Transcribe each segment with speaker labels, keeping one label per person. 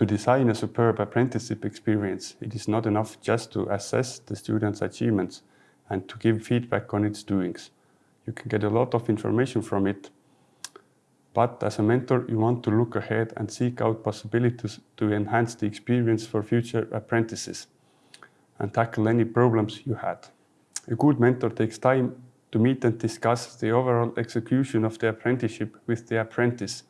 Speaker 1: To design a superb apprenticeship experience, it is not enough just to assess the student's achievements and to give feedback on its doings. You can get a lot of information from it, but as a mentor, you want to look ahead and seek out possibilities to enhance the experience for future apprentices and tackle any problems you had. A good mentor takes time to meet and discuss the overall execution of the apprenticeship with the apprentice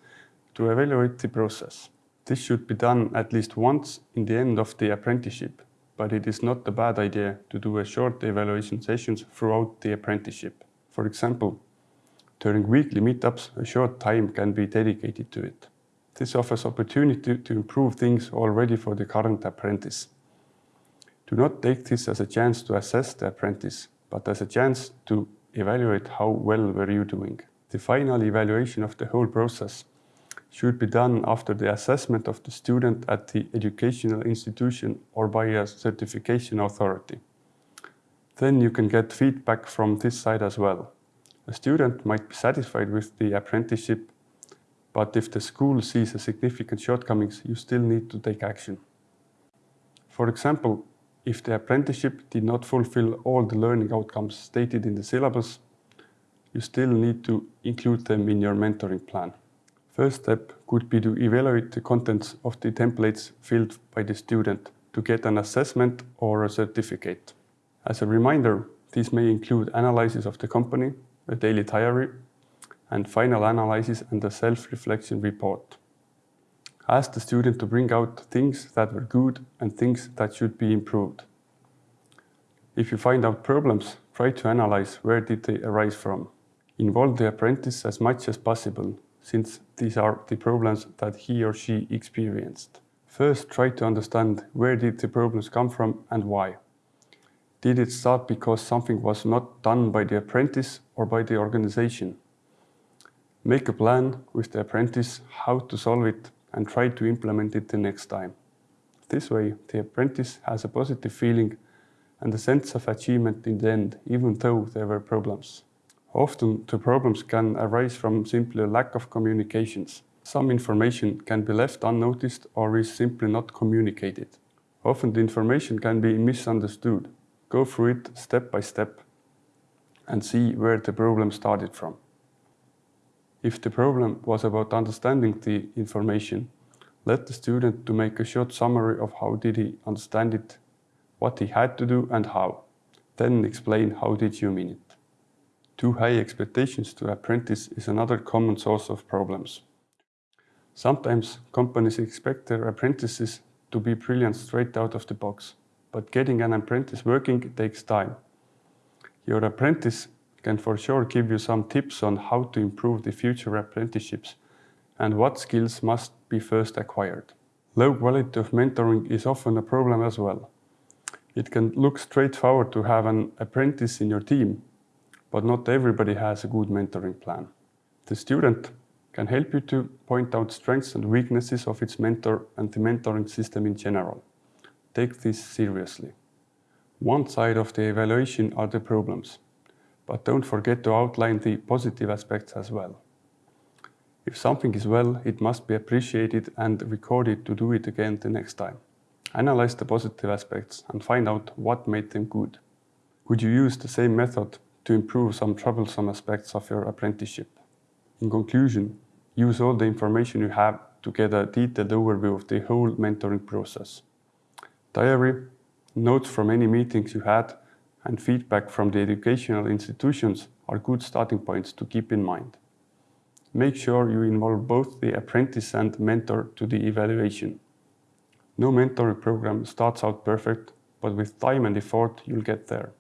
Speaker 1: to evaluate the process. This should be done at least once in the end of the apprenticeship, but it is not a bad idea to do a short evaluation sessions throughout the apprenticeship. For example, during weekly meetups, a short time can be dedicated to it. This offers opportunity to improve things already for the current apprentice. Do not take this as a chance to assess the apprentice, but as a chance to evaluate how well were you doing. The final evaluation of the whole process should be done after the assessment of the student at the educational institution or by a certification authority. Then you can get feedback from this side as well. A student might be satisfied with the apprenticeship, but if the school sees a significant shortcomings, you still need to take action. For example, if the apprenticeship did not fulfill all the learning outcomes stated in the syllabus, you still need to include them in your mentoring plan. First step could be to evaluate the contents of the templates filled by the student to get an assessment or a certificate. As a reminder, these may include analysis of the company, a daily diary, and final analysis and a self-reflection report. Ask the student to bring out things that were good and things that should be improved. If you find out problems, try to analyze where did they arise from. Involve the apprentice as much as possible since these are the problems that he or she experienced. First, try to understand where did the problems come from and why. Did it start because something was not done by the apprentice or by the organization? Make a plan with the apprentice how to solve it and try to implement it the next time. This way, the apprentice has a positive feeling and a sense of achievement in the end, even though there were problems. Often the problems can arise from simply a lack of communications. Some information can be left unnoticed or is simply not communicated. Often the information can be misunderstood. Go through it step by step and see where the problem started from. If the problem was about understanding the information, let the student to make a short summary of how did he understand it, what he had to do and how. Then explain how did you mean it. Too high expectations to apprentice is another common source of problems. Sometimes companies expect their apprentices to be brilliant straight out of the box, but getting an apprentice working takes time. Your apprentice can for sure give you some tips on how to improve the future apprenticeships and what skills must be first acquired. Low quality of mentoring is often a problem as well. It can look straightforward to have an apprentice in your team, but not everybody has a good mentoring plan. The student can help you to point out strengths and weaknesses of its mentor and the mentoring system in general. Take this seriously. One side of the evaluation are the problems, but don't forget to outline the positive aspects as well. If something is well, it must be appreciated and recorded to do it again the next time. Analyze the positive aspects and find out what made them good. Could you use the same method to improve some troublesome aspects of your apprenticeship. In conclusion, use all the information you have to get a detailed overview of the whole mentoring process. Diary, notes from any meetings you had, and feedback from the educational institutions are good starting points to keep in mind. Make sure you involve both the apprentice and mentor to the evaluation. No mentoring program starts out perfect, but with time and effort you'll get there.